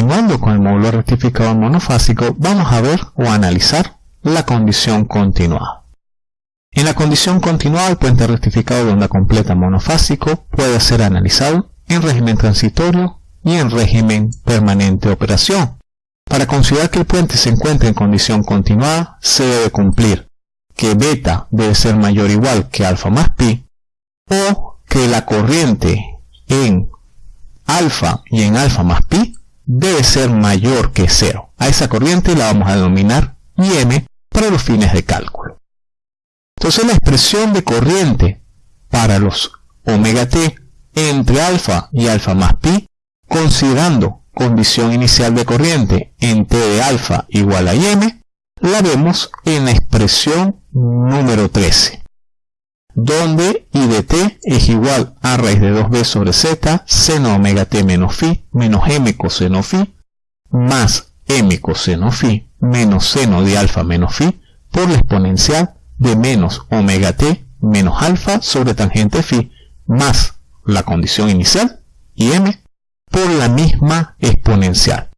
continuando con el módulo rectificador monofásico, vamos a ver o analizar la condición continuada. En la condición continuada, el puente rectificado de onda completa monofásico puede ser analizado en régimen transitorio y en régimen permanente de operación. Para considerar que el puente se encuentra en condición continuada, se debe cumplir que beta debe ser mayor o igual que alfa más pi, o que la corriente en alfa y en alfa más pi debe ser mayor que cero. A esa corriente la vamos a denominar IM para los fines de cálculo. Entonces la expresión de corriente para los omega t entre alfa y alfa más pi, considerando condición inicial de corriente en t de alfa igual a m, la vemos en la expresión número 13, donde i de t es igual a raíz de 2b sobre z seno omega t menos phi menos m coseno phi más m coseno phi menos seno de alfa menos phi por la exponencial de menos omega t menos alfa sobre tangente phi más la condición inicial y m por la misma exponencial.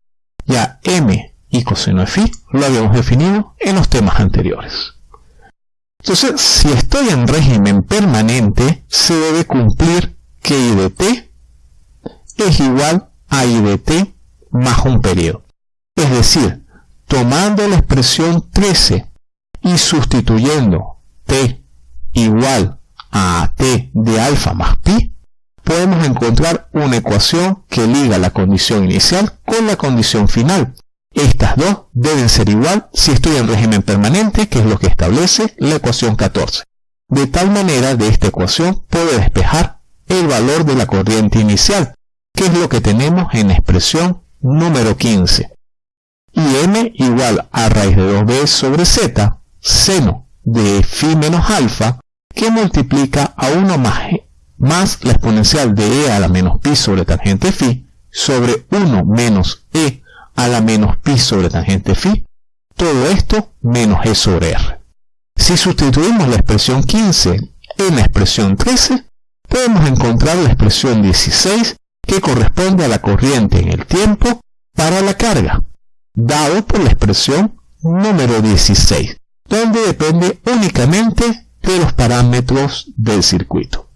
Ya m y coseno de phi lo habíamos definido en los temas anteriores. Entonces, si estoy en régimen permanente, se debe cumplir que i de t es igual a i de t más un periodo. Es decir, tomando la expresión 13 y sustituyendo t igual a t de alfa más pi, podemos encontrar una ecuación que liga la condición inicial con la condición final. Estas dos deben ser igual si estoy en régimen permanente, que es lo que establece la ecuación 14. De tal manera, de esta ecuación puedo despejar el valor de la corriente inicial, que es lo que tenemos en expresión número 15. Y m igual a raíz de 2b sobre z, seno de phi menos alfa, que multiplica a 1 más más la exponencial de e a la menos pi sobre tangente phi sobre 1 menos e a la menos pi sobre tangente phi, todo esto menos e sobre r. Si sustituimos la expresión 15 en la expresión 13, podemos encontrar la expresión 16 que corresponde a la corriente en el tiempo para la carga, dado por la expresión número 16, donde depende únicamente de los parámetros del circuito.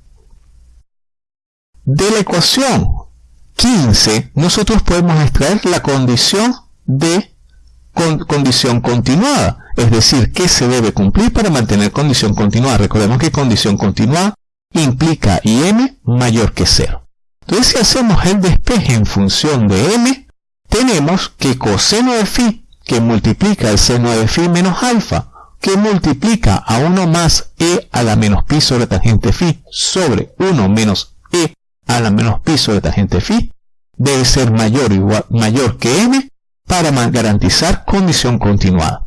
De la ecuación 15, nosotros podemos extraer la condición de condición continuada, es decir, que se debe cumplir para mantener condición continuada. Recordemos que condición continuada implica IM mayor que 0. Entonces, si hacemos el despeje en función de m, tenemos que coseno de phi, que multiplica el seno de phi menos alfa, que multiplica a 1 más e a la menos pi sobre tangente phi sobre 1 menos a la menos pi sobre tangente phi debe ser mayor, igual, mayor que m para garantizar condición continuada.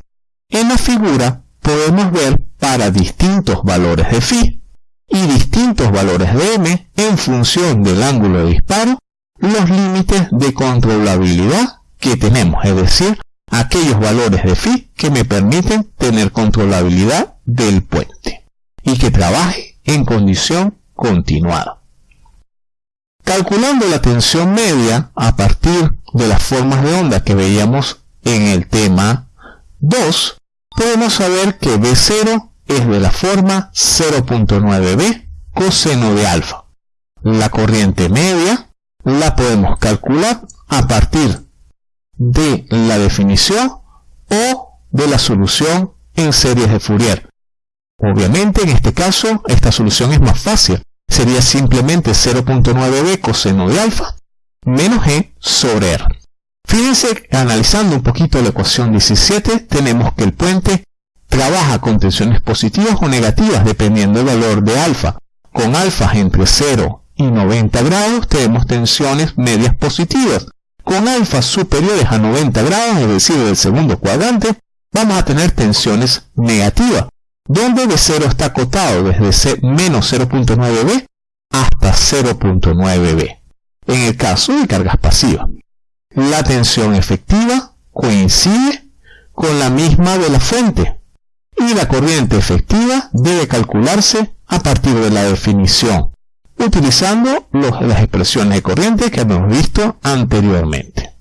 En la figura podemos ver para distintos valores de phi y distintos valores de m en función del ángulo de disparo los límites de controlabilidad que tenemos, es decir, aquellos valores de phi que me permiten tener controlabilidad del puente y que trabaje en condición continuada. Calculando la tensión media a partir de las formas de onda que veíamos en el tema 2, podemos saber que B0 es de la forma 0.9b coseno de alfa. La corriente media la podemos calcular a partir de la definición o de la solución en series de Fourier. Obviamente en este caso esta solución es más fácil sería simplemente 0.9b coseno de alfa menos e sobre r. Fíjense, analizando un poquito la ecuación 17, tenemos que el puente trabaja con tensiones positivas o negativas dependiendo del valor de alfa. Con alfas entre 0 y 90 grados tenemos tensiones medias positivas. Con alfas superiores a 90 grados, es decir, del segundo cuadrante, vamos a tener tensiones negativas donde de 0 está acotado desde menos 0.9b hasta 0.9b, en el caso de cargas pasivas. La tensión efectiva coincide con la misma de la fuente y la corriente efectiva debe calcularse a partir de la definición, utilizando las expresiones de corriente que hemos visto anteriormente.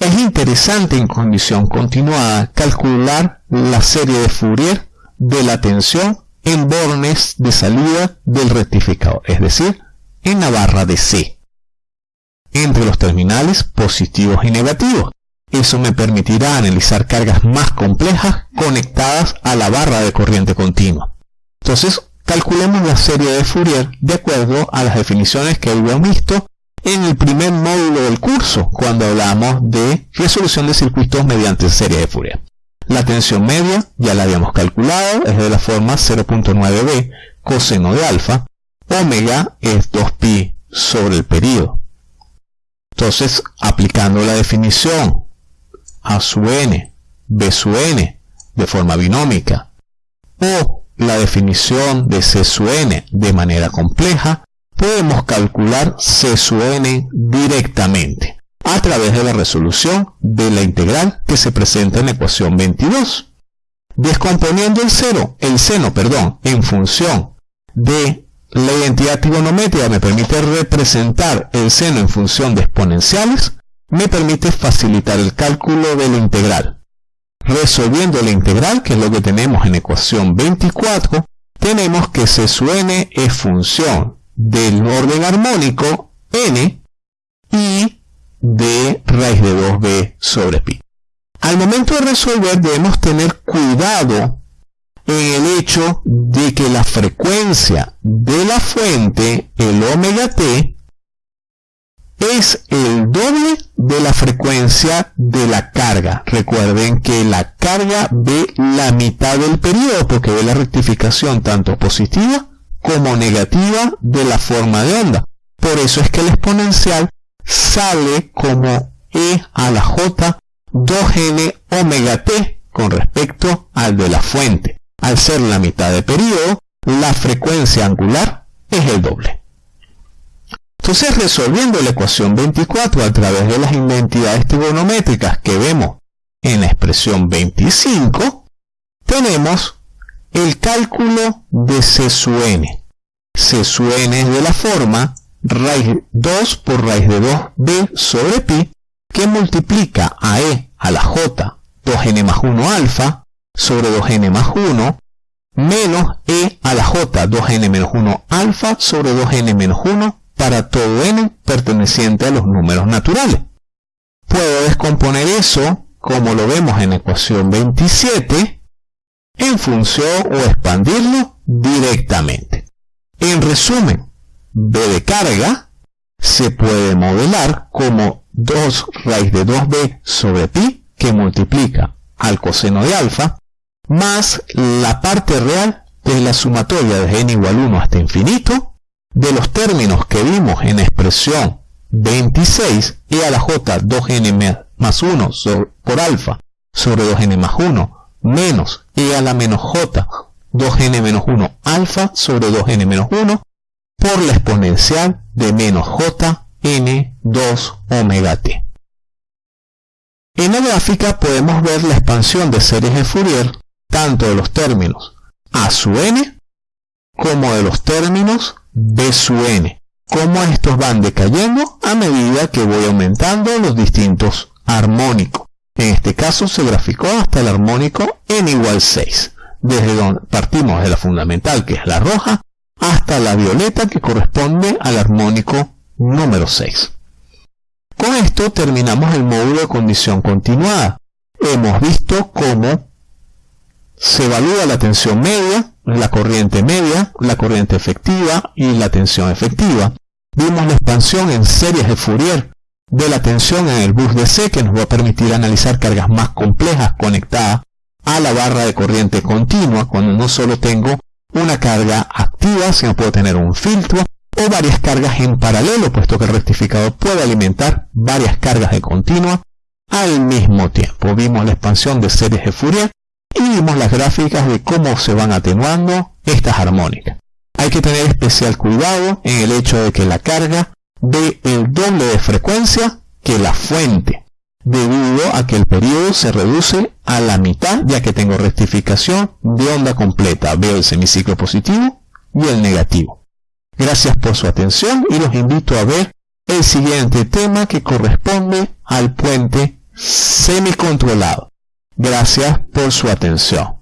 Es interesante en condición continuada calcular la serie de Fourier de la tensión en bornes de salida del rectificador, es decir, en la barra de C, entre los terminales positivos y negativos. Eso me permitirá analizar cargas más complejas conectadas a la barra de corriente continua. Entonces, calculemos la serie de Fourier de acuerdo a las definiciones que hemos visto en el primer módulo del curso, cuando hablamos de resolución de circuitos mediante serie de Fourier. La tensión media ya la habíamos calculado, es de la forma 0.9b coseno de alfa. Omega es 2pi sobre el periodo. Entonces, aplicando la definición A su n, B su n, de forma binómica, o la definición de C su n de manera compleja, podemos calcular C su n directamente a través de la resolución de la integral que se presenta en la ecuación 22. Descomponiendo el, cero, el seno perdón, en función de la identidad trigonométrica me permite representar el seno en función de exponenciales, me permite facilitar el cálculo de la integral. Resolviendo la integral, que es lo que tenemos en ecuación 24, tenemos que C su n es función del orden armónico n y de raíz de 2b sobre pi. Al momento de resolver debemos tener cuidado en el hecho de que la frecuencia de la fuente, el omega t, es el doble de la frecuencia de la carga. Recuerden que la carga ve la mitad del periodo porque ve la rectificación tanto positiva como negativa de la forma de onda. Por eso es que el exponencial sale como E a la J 2n omega t con respecto al de la fuente. Al ser la mitad de periodo, la frecuencia angular es el doble. Entonces, resolviendo la ecuación 24 a través de las identidades trigonométricas que vemos en la expresión 25, tenemos el cálculo de C su n. C su n es de la forma raíz 2 por raíz de 2b sobre pi, que multiplica a e a la j 2n más 1 alfa sobre 2n más 1, menos e a la j 2n menos 1 alfa sobre 2n menos 1 para todo n perteneciente a los números naturales. Puedo descomponer eso, como lo vemos en la ecuación 27, en función o expandirlo directamente. En resumen, B de carga se puede modelar como 2 raíz de 2b sobre pi que multiplica al coseno de alfa más la parte real de la sumatoria de n igual 1 hasta infinito de los términos que vimos en expresión 26 e a la j 2n más 1 por alfa sobre 2n más 1 menos e a la menos j 2n menos 1 alfa sobre 2n menos 1 por la exponencial de menos j n 2 omega t. En la gráfica podemos ver la expansión de series de Fourier tanto de los términos a su n como de los términos b su n, como estos van decayendo a medida que voy aumentando los distintos armónicos. En este caso se graficó hasta el armónico n igual 6, desde donde partimos de la fundamental que es la roja hasta la violeta que corresponde al armónico número 6. Con esto terminamos el módulo de condición continuada. Hemos visto cómo se evalúa la tensión media, la corriente media, la corriente efectiva y la tensión efectiva. Vimos la expansión en series de Fourier de la tensión en el bus DC que nos va a permitir analizar cargas más complejas conectadas a la barra de corriente continua cuando no solo tengo una carga activa, sino puedo tener un filtro o varias cargas en paralelo, puesto que el rectificador puede alimentar varias cargas de continua al mismo tiempo. Vimos la expansión de series de Fourier y vimos las gráficas de cómo se van atenuando estas armónicas. Hay que tener especial cuidado en el hecho de que la carga dé el doble de frecuencia que la fuente debido a que el periodo se reduce a la mitad ya que tengo rectificación de onda completa. Veo el semiciclo positivo y el negativo. Gracias por su atención y los invito a ver el siguiente tema que corresponde al puente semicontrolado. Gracias por su atención.